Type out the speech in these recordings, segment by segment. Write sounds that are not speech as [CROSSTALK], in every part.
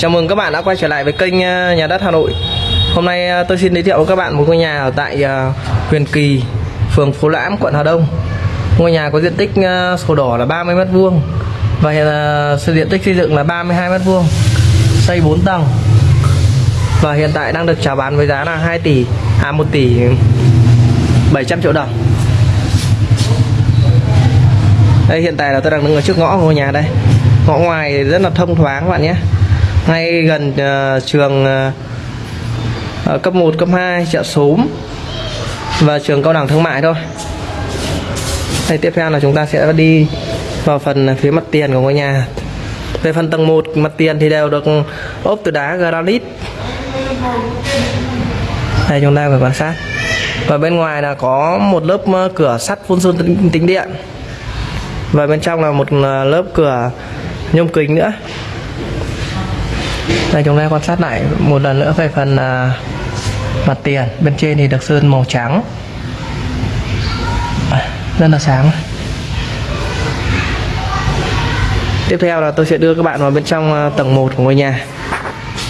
Chào mừng các bạn đã quay trở lại với kênh ờ, Nhà đất Hà Nội. Hôm nay ờ, tôi xin giới thiệu với các bạn một ngôi nhà ở tại ờ, Huyền Kỳ, phường Phú Lãm, quận Hà Đông. Ngôi nhà có diện tích sổ đỏ là 30 m2 và hiện là diện tích xây dựng là 32 m2. Xây 4 tầng. Và hiện tại đang được chào bán với giá là 2 tỷ à 1 tỷ 700 triệu đồng. Đây hiện tại là tôi đang đứng ở trước ngõ của ngôi nhà đây. Ngõ ngoài rất là thông thoáng các bạn nhé. Ngay gần uh, trường uh, cấp 1, cấp 2 chợ xóm và trường cao đẳng thương mại thôi. Đây tiếp theo là chúng ta sẽ đi vào phần phía mặt tiền của ngôi nhà. Về phần tầng 1 mặt tiền thì đều được ốp từ đá granite. Đây chúng ta phải quan sát. Và bên ngoài là có một lớp cửa sắt phun sơn tính, tính điện. Và bên trong là một lớp cửa nhôm kính nữa. Đây chúng ta quan sát lại một lần nữa về phần à, mặt tiền. Bên trên thì được sơn màu trắng. À, rất là sáng. Tiếp theo là tôi sẽ đưa các bạn vào bên trong à, tầng 1 của ngôi nhà.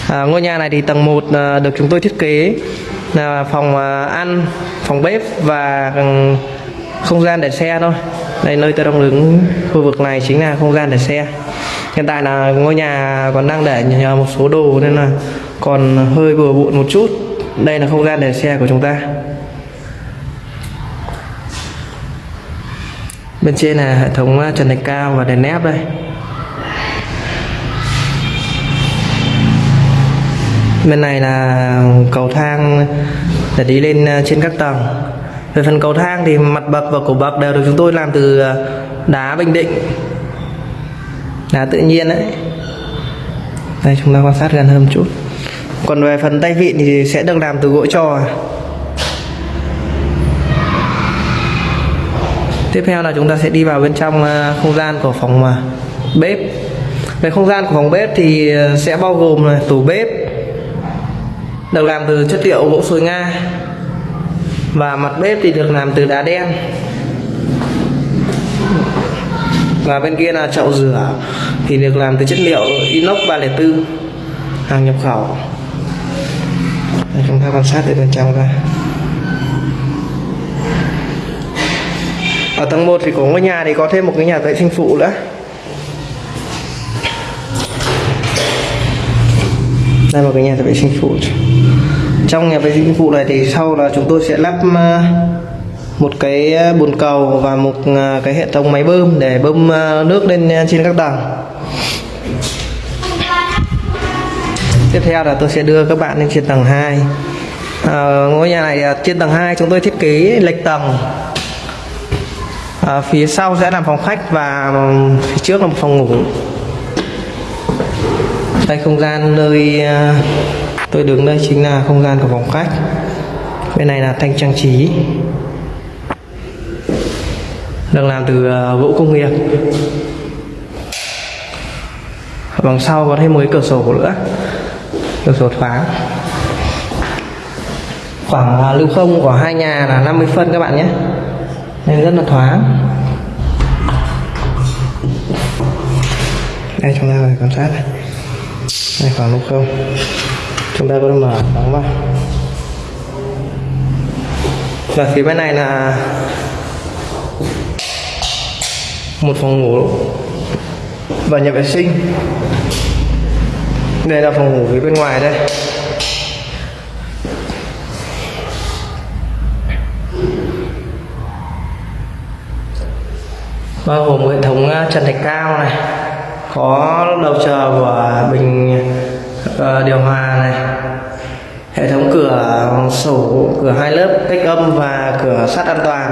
À, ngôi nhà này thì tầng 1 à, được chúng tôi thiết kế là phòng à, ăn phòng bếp và ừ, không gian để xe thôi. Đây nơi tôi đang đứng khu vực này chính là không gian để xe hiện tại là ngôi nhà còn đang để nhờ một số đồ nên là còn hơi bừa bộn một chút. Đây là không gian để xe của chúng ta. Bên trên là hệ thống à, trần thạch cao và đèn nép đây. Bên này là cầu thang để đi lên à, trên các tầng. Về phần cầu thang thì mặt bậc và cổ bậc đều được chúng tôi làm từ à, đá bình định là tự nhiên đấy đây, chúng ta quan sát gần hơn một chút. Còn về phần tay vịn thì sẽ được làm từ gỗ trò. Tiếp theo là chúng ta sẽ đi vào bên trong ờ, không gian của phòng ờ, bếp. Về không gian của phòng bếp thì ờ, sẽ bao gồm là tủ bếp, được làm từ chất liệu gỗ sồi nga. Và mặt bếp thì được làm từ đá đen và bên kia là chậu rửa. Thì được làm từ chất liệu inox 304 hàng nhập khẩu. Đây, chúng ta quan sát từ bên trong ra ở tầng 1 thì của ngôi nhà thì có thêm một cái nhà vệ sinh phụ nữa. Đây một cái nhà vệ sinh phụ. Trong nhà vệ sinh phụ này thì sau là chúng tôi sẽ lắp uh, một cái ờ, bồn cầu và một ờ, cái hệ thống máy bơm để bơm ờ, nước lên trên các tầng tiếp theo là tôi sẽ đưa các bạn lên trên tầng 2 à, ngôi nhà này trên tầng 2 chúng tôi thiết kế lệch tầng. À, phía sau sẽ làm phòng khách và phía trước là một phòng ngủ. Đây không gian nơi tôi đứng đây chính là không gian của phòng khách. Bên này là thanh trang trí được làm từ ờ, gỗ công nghiệp. Bằng đằng sau có thêm một cái cửa sổ nữa, cửa sổ thoáng. Khoảng à, lưu không của hai nhà là 50 phân các bạn nhé. Nên rất là thoáng. Đây, chúng ta phải quan sát này. Đây, khoảng lưu không. Chúng ta có thể mở, đóng vào và phía bên này là một phòng ngủ và nhà vệ sinh. Đây là phòng ngủ phía bên ngoài đây. Bao gồm hệ thống à, trần thạch cao này, có đầu chờ của bình à, điều hòa này, hệ thống cửa sổ, cửa hai lớp cách âm và cửa sắt an toàn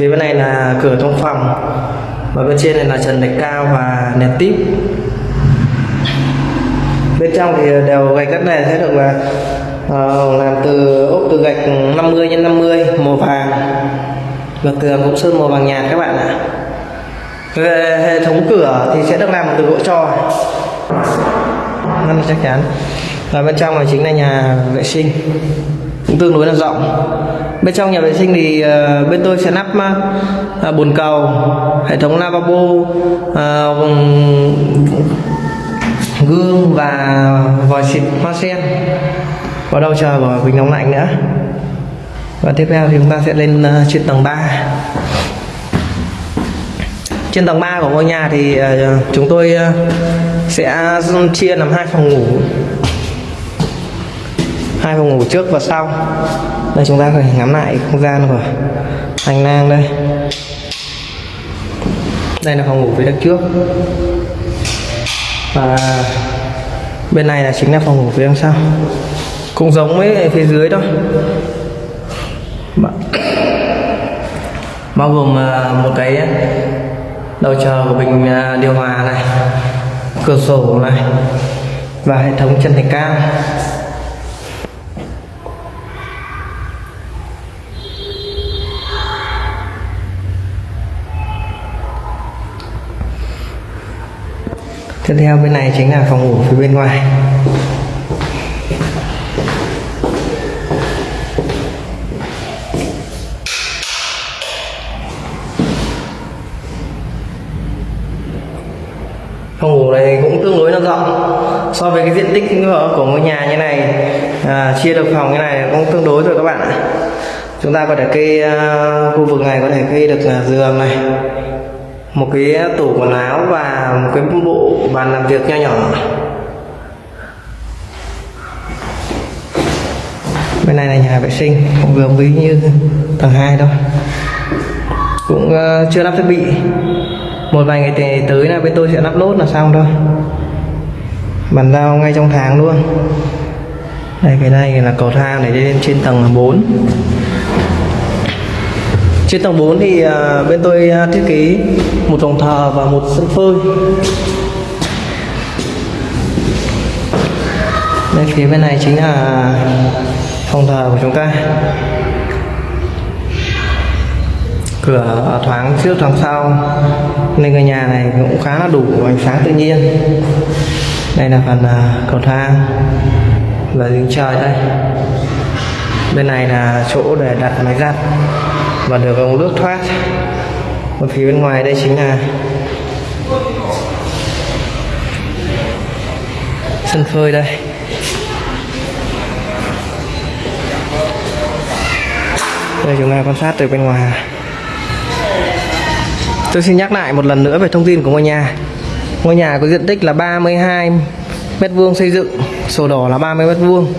phía bên này là cửa trong phòng. Và bên trên này là trần thạch cao và nền tip bên trong thì đều gạch đất này sẽ được là uh, làm từ ốp từ gạch 50 x 50 màu vàng. Và tường cũng sơn màu vàng nhạt các bạn ạ. Về hệ thống cửa thì sẽ được làm từ gỗ trò. Rất là chắc chắn. Và bên trong này chính là nhà vệ sinh tương đối là rộng. Bên trong nhà vệ sinh thì ờ, bên tôi sẽ lắp ờ, ờ, bồn cầu, hệ thống lavabo gương và vòi xịt hoa sen. Vào đâu chờ vào bình nóng lạnh nữa. Và tiếp theo thì chúng ta sẽ lên trên tầng 3 trên tầng 3 của ngôi nhà thì chúng tôi sẽ chia làm hai phòng ngủ hai phòng ngủ trước và sau. Đây, chúng ta phải ngắm lại không gian của hành lang đây. Đây là phòng ngủ phía đằng trước. Và bên này là chính là phòng ngủ phía đằng sau. Cũng giống với phía dưới thôi. [COUGHS] Bao gồm à, một cái đầu chờ của bình à, điều hòa này, cửa sổ này, và hệ thống chân thạch cao. Tiếp theo bên này chính là phòng ngủ phía bên ngoài. Phòng ngủ này cũng tương đối là rộng. So với cái diện tích của ngôi nhà như này à, chia được phòng như này cũng tương đối rồi các bạn ạ. Chúng ta có thể kê uh, khu vực này có thể kê được uh, giường này một cái tủ quần áo và một cái bộ bàn làm việc nho nhỏ. Bên này là nhà vệ sinh, cũng vừa ví như tầng 2 thôi. Cũng ờ, chưa lắp thiết bị. Một vài ngày tới là bên tôi sẽ lắp nốt là xong thôi. Bàn giao ngay trong tháng luôn. Đây, cái này là cầu thang để lên trên tầng 4 trên tầng 4 thì à, bên tôi à, thiết kế một phòng thờ và một sân phơi. Đây phía bên này chính là phòng thờ của chúng ta. Cửa thoáng trước, thoáng sau. Nên cái nhà này cũng khá là đủ ánh sáng tự nhiên. Đây là phần à, cầu thang và giếng trời đây. Bên này là chỗ để đặt máy giặt và được ống nước thoát. Và phía bên ngoài đây chính là sân phơi đây. Đây chúng ta quan sát từ bên ngoài. Tôi xin nhắc lại một lần nữa về thông tin của ngôi nhà. Ngôi nhà có diện tích là 32 mét vuông xây dựng sổ đỏ là 30 mét vuông.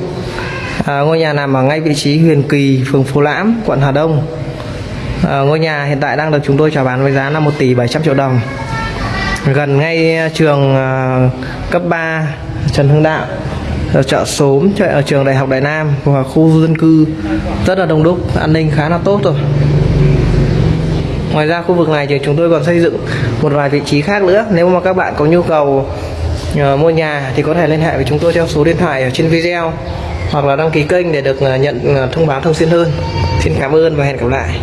À, ngôi nhà nằm ở ngay vị trí Huyền Kỳ phường Phú Lãm quận Hà Đông à, ngôi nhà hiện tại đang được chúng tôi chào bán với giá là 1 tỷ 700 triệu đồng. Gần ngay ờ, trường à, cấp 3 Trần Hưng Đạo ở chợ Sốm chợ ở trường Đại học Đại Nam và khu dân cư. Rất là đông đúc an ninh khá là tốt rồi. Ngoài ra khu vực này thì chúng tôi còn xây dựng một vài vị trí khác nữa. Nếu mà các bạn có nhu cầu uh, mua nhà thì có thể liên hệ với chúng tôi theo số điện thoại ở trên video hoặc là đăng ký kênh để được uh, nhận uh, thông báo thường xuyên hơn. Xin cảm ơn và hẹn gặp lại.